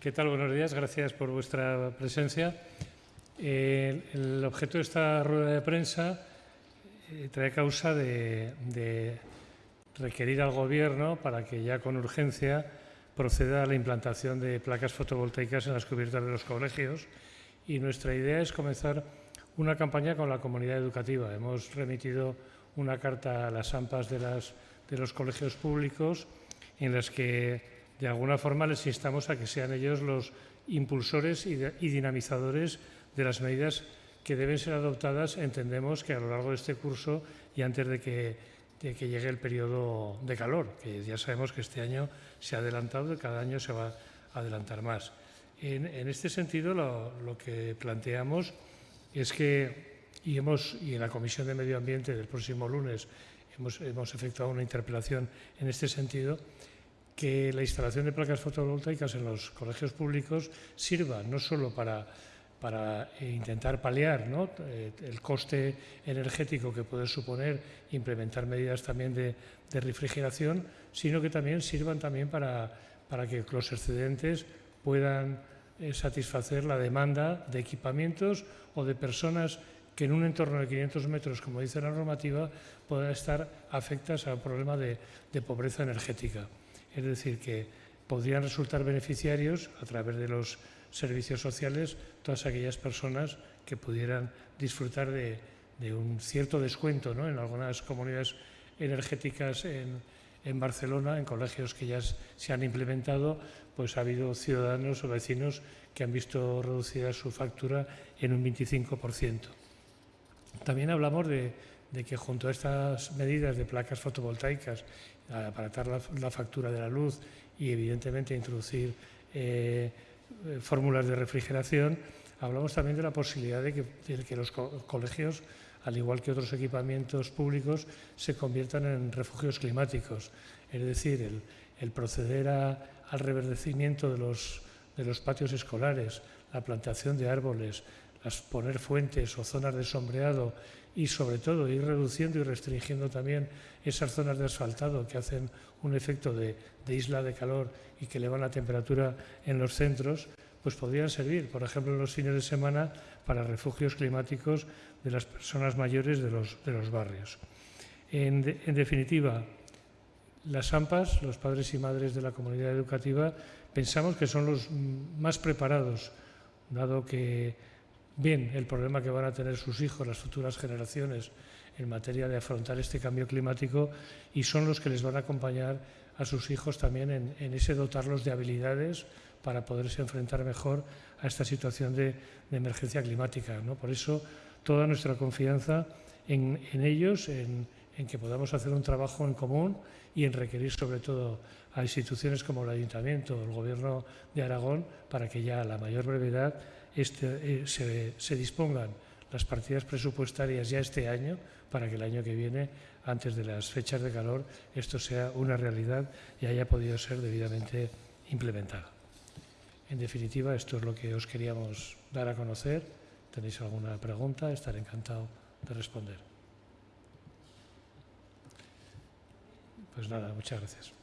¿Qué tal? Buenos días. Gracias por vuestra presencia. Eh, el objeto de esta rueda de prensa eh, trae causa de, requerir al Gobierno para que ya con urgencia proceda a la implantación de placas fotovoltaicas en las cubiertas de los colegios y nuestra idea es comenzar una campaña con la comunidad educativa. Hemos remitido una carta a las AMPAs de, de los colegios públicos en las que de alguna forma les instamos a que sean ellos los impulsores y, dinamizadores de las medidas que deben ser adoptadas, entendemos que a lo largo de este curso y antes de que, llegue el periodo de calor, que ya sabemos que este año se ha adelantado y cada año se va a adelantar más. En, este sentido, lo, que planteamos es que, y, hemos, y en la Comisión de Medio Ambiente del próximo lunes hemos, hemos efectuado una interpelación en este sentido, que la instalación de placas fotovoltaicas en los colegios públicos sirva no solo para, para intentar paliar eh, el coste energético que puede suponer implementar medidas también de, refrigeración, sino que también sirvan también para, para que los excedentes puedan eh, satisfacer la demanda de equipamientos o de personas que en un entorno de 500 metros, como dice la normativa, puedan estar afectas al problema de pobreza energética. Es decir, que podrían resultar beneficiarios a través de los servicios sociales todas aquellas personas que pudieran disfrutar de, un cierto descuento ¿no? en algunas comunidades energéticas en, en, Barcelona, en colegios que ya se han implementado, pues ha habido ciudadanos o vecinos que han visto reducida su factura en un 25%. También hablamos de, de que junto a estas medidas de placas fotovoltaicas, aparatar la, la factura de la luz y evidentemente introducir eh, fórmulas de refrigeración, hablamos también de la posibilidad de que, los colegios, al igual que otros equipamientos públicos, se conviertan en refugios climáticos. Es decir, el, proceder al reverdecimiento de los, de los patios escolares, la plantación de árboles, las poner fuentes o zonas de sombreado y sobre todo ir reduciendo y restringiendo también esas zonas de asfaltado que hacen un efecto de, isla de calor y que elevan la temperatura en los centros, pues podrían servir, por ejemplo, los fines de semana para refugios climáticos de las personas mayores de los, de los barrios. En, en definitiva, las AMPAs, los padres y madres de la comunidad educativa, pensamos que son los más preparados, dado que bien el problema que van a tener sus hijos, las futuras generaciones, en materia de afrontar este cambio climático y son los que les van a acompañar a sus hijos también en, ese dotarlos de habilidades para poderse enfrentar mejor a esta situación de, emergencia climática. ¿no? Por eso, toda nuestra confianza en, ellos, en, en que podamos hacer un trabajo en común y en requerir sobre todo a instituciones como el Ayuntamiento o el Gobierno de Aragón para que ya a la mayor brevedad este, eh, se, dispongan las partidas presupuestarias ya este año para que el año que viene, antes de las fechas de calor, esto sea una realidad y haya podido ser debidamente implementado. En definitiva, esto es lo que os queríamos dar a conocer. ¿Tenéis alguna pregunta? Estaré encantado de responder. Pues nada, muchas gracias.